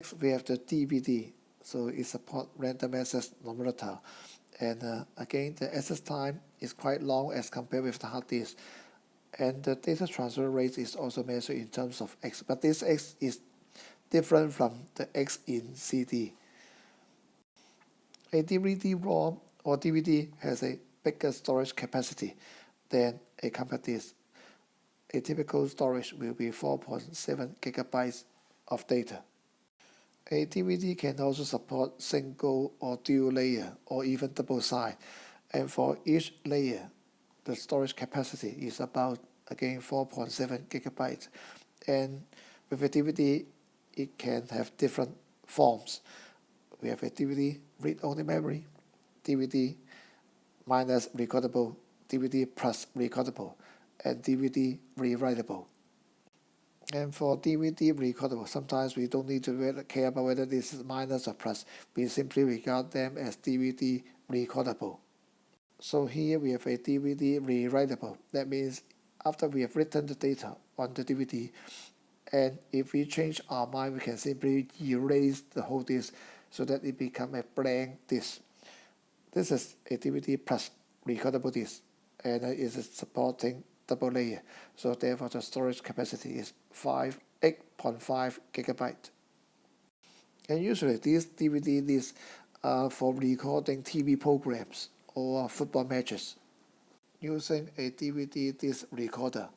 Next, we have the DVD. So it supports random access non-volatile. And uh, again, the access time is quite long as compared with the hard disk. And the data transfer rate is also measured in terms of X. But this X is different from the X in CD. A DVD-ROM or DVD has a bigger storage capacity than a compact disc. A typical storage will be 4.7 gigabytes of data. A DVD can also support single or dual layer or even double side. And for each layer, the storage capacity is about, again, 4.7 gigabytes. And with a DVD, it can have different forms. We have a DVD read-only memory, DVD minus recordable, DVD plus recordable, and DVD rewritable. And for DVD recordable, sometimes we don't need to care about whether this is minus or plus. We simply regard them as DVD recordable. So here we have a DVD rewritable. That means after we have written the data on the DVD, and if we change our mind, we can simply erase the whole disk so that it becomes a blank disk. This is a DVD plus recordable disk, and it is supporting double layer. So therefore the storage capacity is 5, 8.5 gigabyte. And usually these DVD disks are uh, for recording TV programs or football matches. Using a DVD disc recorder,